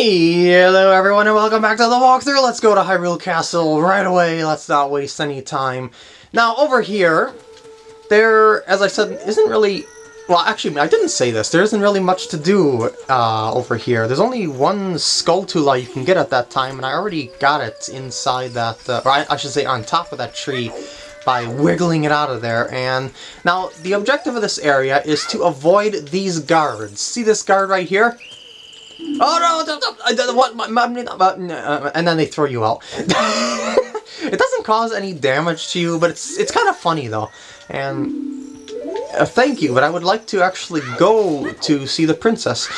Hello everyone and welcome back to the walkthrough. Let's go to Hyrule Castle right away. Let's not waste any time. Now over here, there, as I said, isn't really... Well, actually, I didn't say this. There isn't really much to do uh, over here. There's only one skull Skulltula you can get at that time, and I already got it inside that, uh, or I, I should say on top of that tree by wiggling it out of there. And now, the objective of this area is to avoid these guards. See this guard right here? Oh no! What? And then they throw you out. it doesn't cause any damage to you, but it's it's kind of funny though. And uh, thank you, but I would like to actually go to see the princess.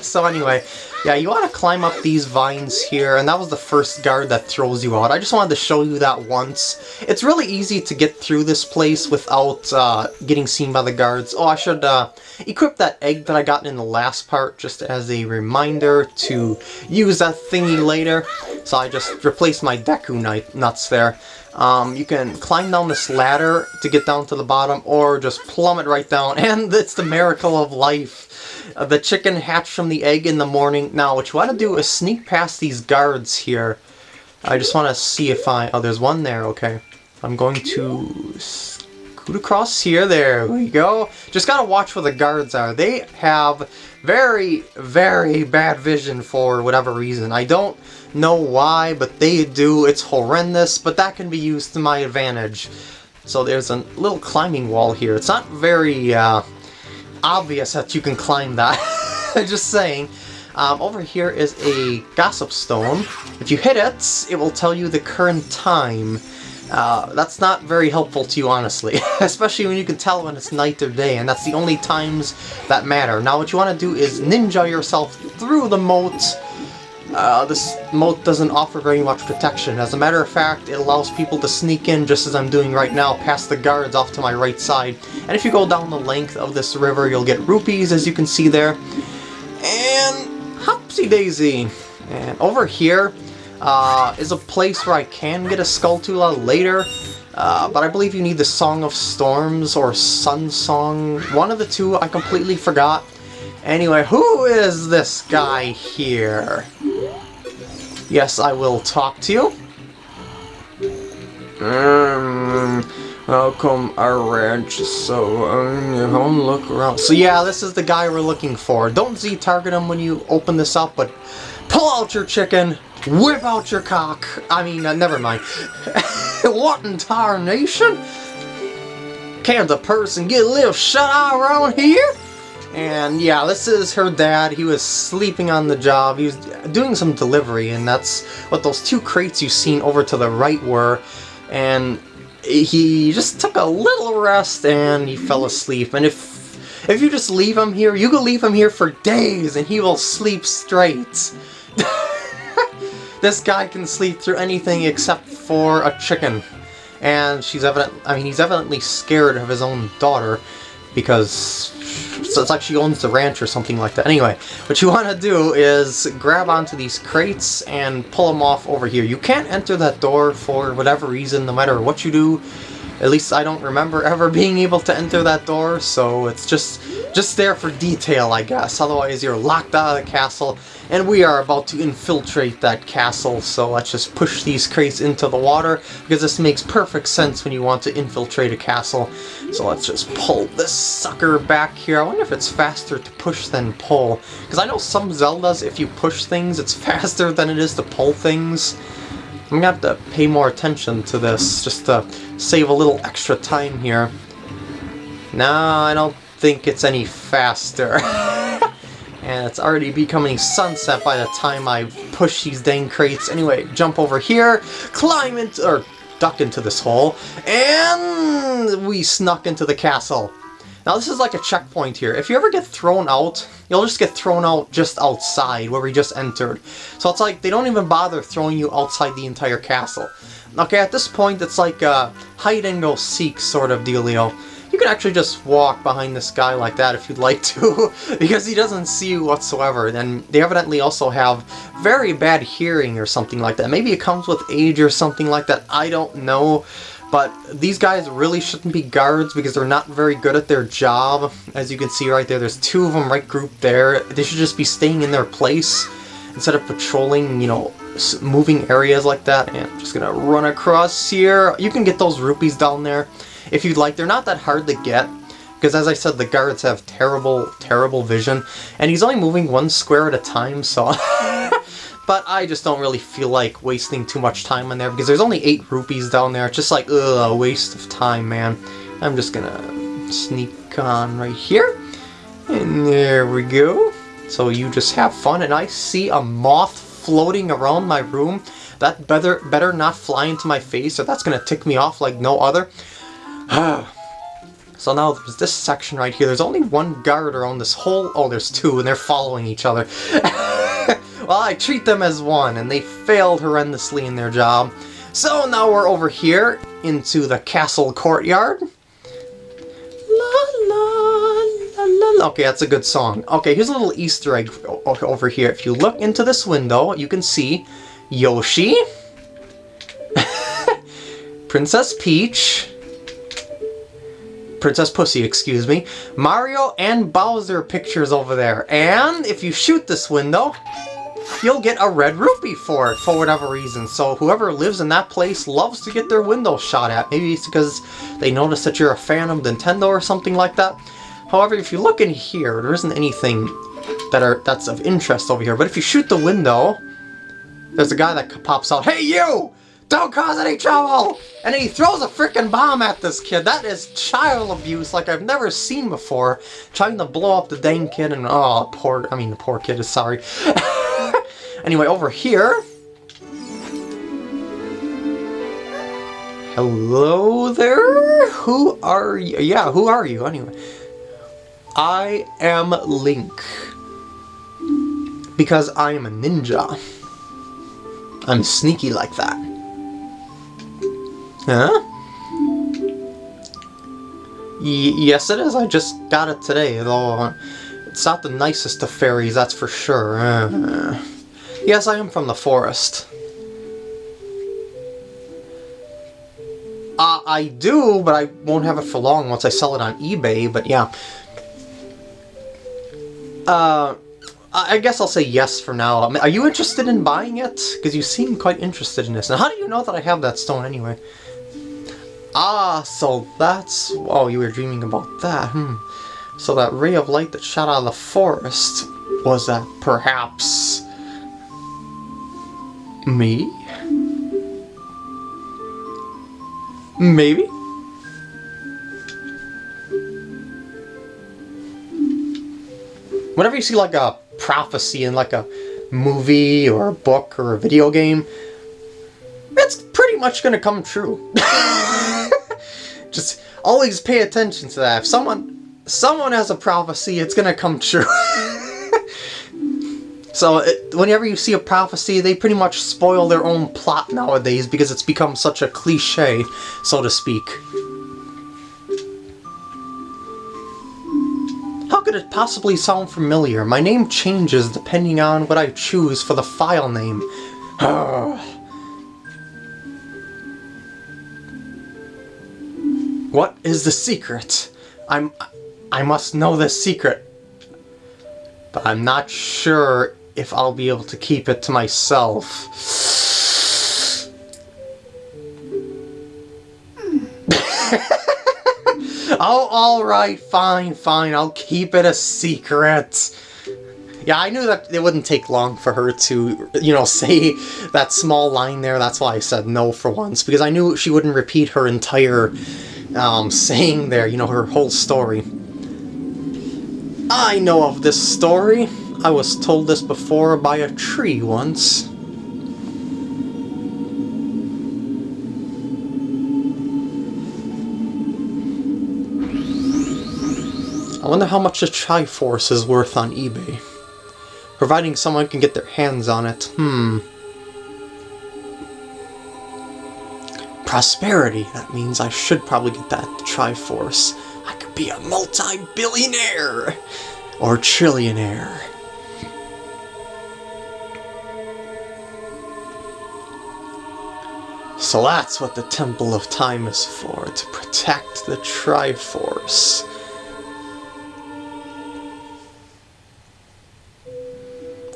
so anyway, yeah, you want to climb up these vines here, and that was the first guard that throws you out. I just wanted to show you that once. It's really easy to get through this place without uh, getting seen by the guards. Oh, I should uh, equip that egg that I got in the last part just as a reminder to use that thingy later. So I just replaced my Deku nuts there. Um, you can climb down this ladder to get down to the bottom, or just plummet right down, and it's the miracle of life. Uh, the chicken hatched from the egg in the morning. Now, what you want to do is sneak past these guards here. I just want to see if I... Oh, there's one there, okay. I'm going to scoot across here. There we go. Just gotta watch where the guards are. They have very, very bad vision for whatever reason. I don't know why, but they do. It's horrendous, but that can be used to my advantage. So there's a little climbing wall here. It's not very, uh, obvious that you can climb that. Just saying. Um, over here is a Gossip Stone. If you hit it, it will tell you the current time. Uh, that's not very helpful to you, honestly. Especially when you can tell when it's night or day, and that's the only times that matter. Now what you want to do is ninja yourself through the moat uh, this moat doesn't offer very much protection. As a matter of fact, it allows people to sneak in just as I'm doing right now, past the guards off to my right side. And if you go down the length of this river, you'll get rupees, as you can see there. And hopsy daisy. And over here uh, is a place where I can get a Skulltula later. Uh, but I believe you need the Song of Storms or Sun Song. One of the two, I completely forgot. Anyway, who is this guy here? Yes, I will talk to you. Um, welcome our ranch, so um, look around. So yeah, this is the guy we're looking for. Don't Z-target him when you open this up, but pull out your chicken, whip out your cock. I mean, uh, never mind. what in tarnation? Can't a person get a little shut-eye around here? And yeah, this is her dad. He was sleeping on the job. He was doing some delivery, and that's what those two crates you've seen over to the right were. And he just took a little rest and he fell asleep. And if if you just leave him here, you can leave him here for days and he will sleep straight. this guy can sleep through anything except for a chicken. And she's evident I mean he's evidently scared of his own daughter because so it's like she owns the ranch or something like that. Anyway, what you want to do is grab onto these crates and pull them off over here. You can't enter that door for whatever reason, no matter what you do. At least I don't remember ever being able to enter that door, so it's just just there for detail, I guess. Otherwise, you're locked out of the castle, and we are about to infiltrate that castle, so let's just push these crates into the water, because this makes perfect sense when you want to infiltrate a castle. So let's just pull this sucker back here. I wonder if it's faster to push than pull, because I know some Zeldas, if you push things, it's faster than it is to pull things. I'm gonna have to pay more attention to this, just to save a little extra time here. No, I don't think it's any faster. and it's already becoming sunset by the time I push these dang crates. Anyway, jump over here, climb into, or duck into this hole, and we snuck into the castle. Now this is like a checkpoint here. If you ever get thrown out, you'll just get thrown out just outside where we just entered. So it's like they don't even bother throwing you outside the entire castle. Okay, at this point it's like a hide and go seek sort of dealio. You can actually just walk behind this guy like that if you'd like to, because he doesn't see you whatsoever. And they evidently also have very bad hearing or something like that. Maybe it comes with age or something like that, I don't know. But these guys really shouldn't be guards because they're not very good at their job. As you can see right there, there's two of them right grouped there. They should just be staying in their place. instead of patrolling, you know, moving areas like that. And I'm just gonna run across here. You can get those rupees down there if you'd like. They're not that hard to get. Because as I said, the guards have terrible, terrible vision. And he's only moving one square at a time, so... but I just don't really feel like wasting too much time in there because there's only 8 rupees down there. It's just like, ugh, a waste of time, man. I'm just gonna sneak on right here. And there we go. So you just have fun, and I see a moth floating around my room. That better better not fly into my face, or that's gonna tick me off like no other. So now there's this section right here. There's only one guard around this whole... Oh, there's two, and they're following each other. well, I treat them as one, and they failed horrendously in their job. So now we're over here into the castle courtyard. Okay, that's a good song. Okay, here's a little Easter egg over here. If you look into this window, you can see Yoshi, Princess Peach, Princess Pussy, excuse me, Mario and Bowser pictures over there. And if you shoot this window, you'll get a red rupee for it, for whatever reason. So whoever lives in that place loves to get their window shot at. Maybe it's because they notice that you're a fan of Nintendo or something like that. However, if you look in here, there isn't anything that are that's of interest over here. But if you shoot the window, there's a guy that pops out, Hey you! Don't cause any trouble! And he throws a freaking bomb at this kid. That is child abuse like I've never seen before. Trying to blow up the dang kid and, oh, poor, I mean, the poor kid is sorry. anyway, over here. Hello there? Who are you? Yeah, who are you anyway? I am Link. Because I am a ninja. I'm sneaky like that. Huh? Y yes, it is. I just got it today, though it's not the nicest of fairies, that's for sure. Uh, yes, I am from the forest. Uh, I do, but I won't have it for long once I sell it on eBay, but yeah. Uh, I guess I'll say yes for now. are you interested in buying it? Because you seem quite interested in this. And how do you know that I have that stone anyway? Ah, so that's... Oh, you were dreaming about that, hmm. So that ray of light that shot out of the forest, was that perhaps... me? Maybe? Whenever you see like a prophecy in like a movie or a book or a video game, it's pretty much gonna come true. Just always pay attention to that. If someone someone has a prophecy, it's gonna come true. so it, whenever you see a prophecy, they pretty much spoil their own plot nowadays because it's become such a cliche, so to speak. How could it possibly sound familiar? My name changes depending on what I choose for the file name. What is the secret? I'm... I must know the secret. But I'm not sure if I'll be able to keep it to myself. oh, alright, fine, fine, I'll keep it a secret. Yeah, I knew that it wouldn't take long for her to, you know, say that small line there. That's why I said no for once, because I knew she wouldn't repeat her entire um, saying there, you know, her whole story. I know of this story. I was told this before by a tree once. I wonder how much the Triforce is worth on eBay. Providing someone can get their hands on it. Hmm. prosperity. That means I should probably get that Triforce. I could be a multi-billionaire! Or trillionaire. So that's what the Temple of Time is for, to protect the Triforce.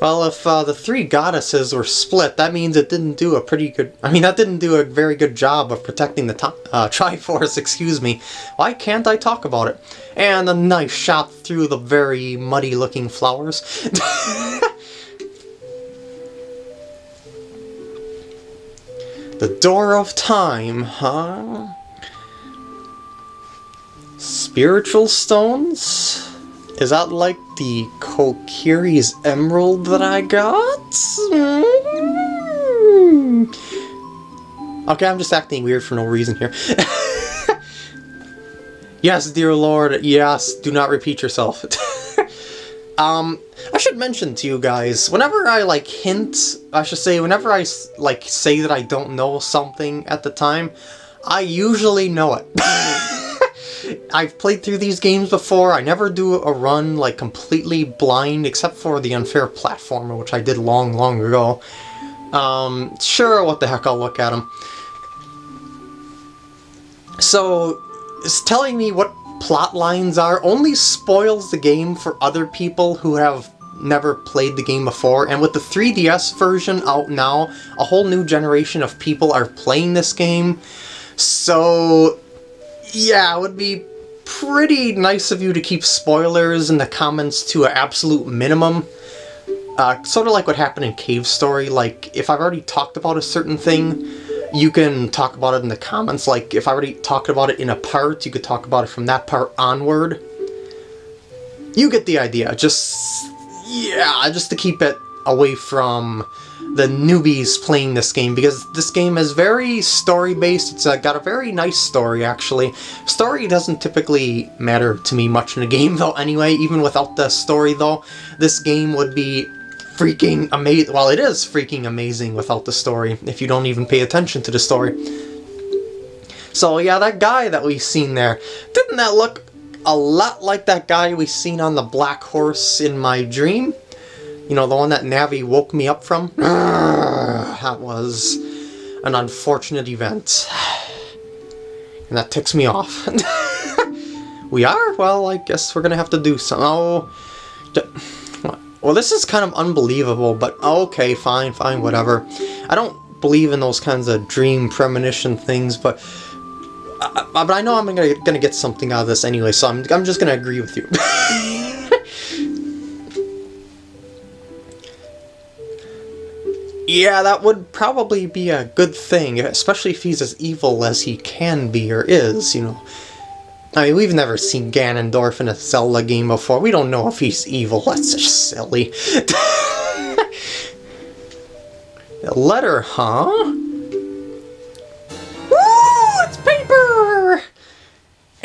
Well, if uh, the three goddesses were split, that means it didn't do a pretty good... I mean, that didn't do a very good job of protecting the uh, Triforce, excuse me. Why can't I talk about it? And a knife shot through the very muddy-looking flowers. the Door of Time, huh? Spiritual stones? Is that like the Kokiri's emerald that I got? Mm. Okay, I'm just acting weird for no reason here. yes, dear lord, yes, do not repeat yourself. um, I should mention to you guys, whenever I like hint, I should say, whenever I like say that I don't know something at the time, I usually know it. I've played through these games before. I never do a run like completely blind except for the unfair platformer, which I did long, long ago. Um, sure, what the heck, I'll look at them. So, telling me what plot lines are only spoils the game for other people who have never played the game before, and with the 3DS version out now, a whole new generation of people are playing this game. So, yeah, it would be pretty nice of you to keep spoilers in the comments to an absolute minimum. Uh, sort of like what happened in Cave Story, like, if I've already talked about a certain thing, you can talk about it in the comments. Like, if I already talked about it in a part, you could talk about it from that part onward. You get the idea. Just, yeah, just to keep it away from the newbies playing this game because this game is very story-based. It's uh, got a very nice story, actually. Story doesn't typically matter to me much in a game, though, anyway. Even without the story, though, this game would be freaking amazing. Well, it is freaking amazing without the story, if you don't even pay attention to the story. So, yeah, that guy that we've seen there, didn't that look a lot like that guy we seen on the black horse in my dream? You know, the one that Navi woke me up from? that was an unfortunate event. And that ticks me off. we are? Well, I guess we're gonna have to do some. Oh, well, this is kind of unbelievable, but okay, fine, fine, whatever. I don't believe in those kinds of dream premonition things, but uh, but I know I'm gonna, gonna get something out of this anyway, so I'm, I'm just gonna agree with you. Yeah, that would probably be a good thing, especially if he's as evil as he can be or is, you know. I mean, we've never seen Ganondorf in a Zelda game before. We don't know if he's evil. That's just silly. letter, huh?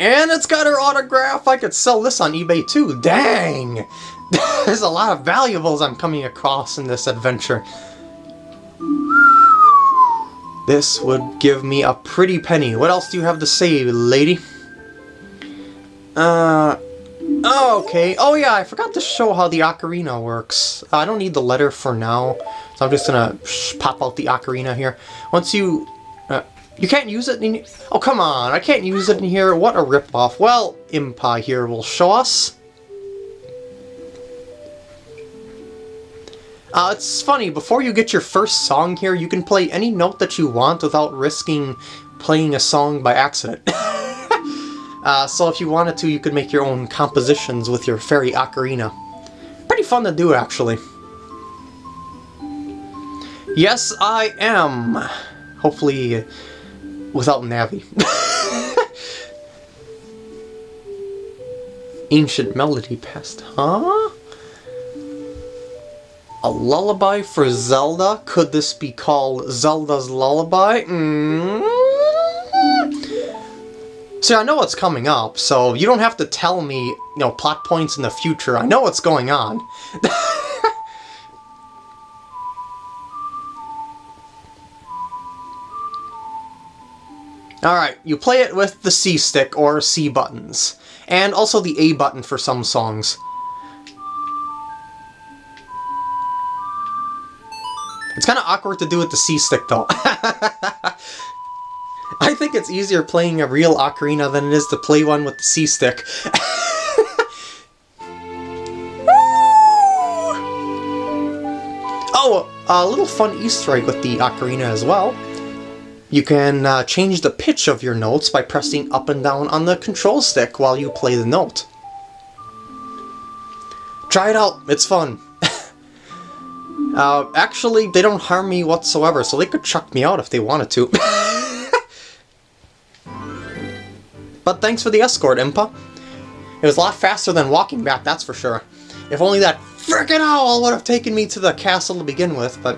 And it's got her autograph. I could sell this on eBay too. Dang! There's a lot of valuables I'm coming across in this adventure. This would give me a pretty penny. What else do you have to say, lady? Uh... Okay. Oh yeah, I forgot to show how the ocarina works. I don't need the letter for now, so I'm just gonna pop out the ocarina here. Once you... You can't use it in... Oh, come on, I can't use it in here. What a ripoff. Well, Impa here will show us. Uh, it's funny, before you get your first song here, you can play any note that you want without risking playing a song by accident. uh, so if you wanted to, you could make your own compositions with your fairy ocarina. Pretty fun to do, actually. Yes, I am. Hopefully, without Navi. Ancient melody past, huh? A lullaby for Zelda? Could this be called Zelda's Lullaby? Mm -hmm. See, I know what's coming up, so you don't have to tell me, you know, plot points in the future. I know what's going on. Alright, you play it with the C stick or C buttons, and also the A button for some songs. It's kind of awkward to do with the C-stick, though. I think it's easier playing a real ocarina than it is to play one with the C-stick. Oh, a little fun Easter egg with the ocarina as well. You can uh, change the pitch of your notes by pressing up and down on the control stick while you play the note. Try it out, it's fun. uh, actually, they don't harm me whatsoever, so they could chuck me out if they wanted to. but thanks for the escort, Impa. It was a lot faster than walking back, that's for sure. If only that frickin' owl would have taken me to the castle to begin with, but...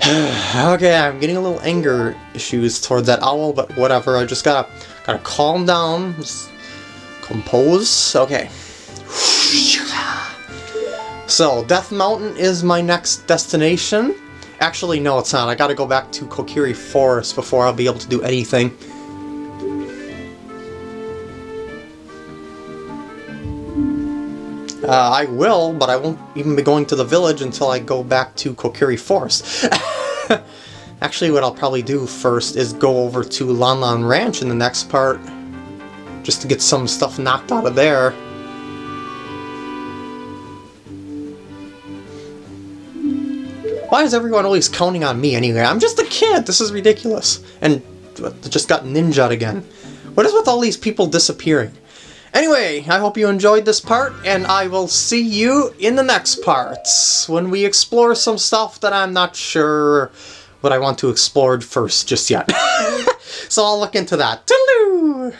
okay, I'm getting a little anger issues towards that owl, but whatever, I just gotta, gotta calm down, just compose, okay. So, Death Mountain is my next destination. Actually, no, it's not. I gotta go back to Kokiri Forest before I'll be able to do anything. Uh, I will, but I won't even be going to the village until I go back to Kokiri Forest. Actually, what I'll probably do first is go over to Lon Lon Ranch in the next part, just to get some stuff knocked out of there. Why is everyone always counting on me anyway? I'm just a kid! This is ridiculous. And just got ninja'd again. What is with all these people disappearing? Anyway, I hope you enjoyed this part, and I will see you in the next parts, when we explore some stuff that I'm not sure what I want to explore first just yet. so I'll look into that. Toodaloo!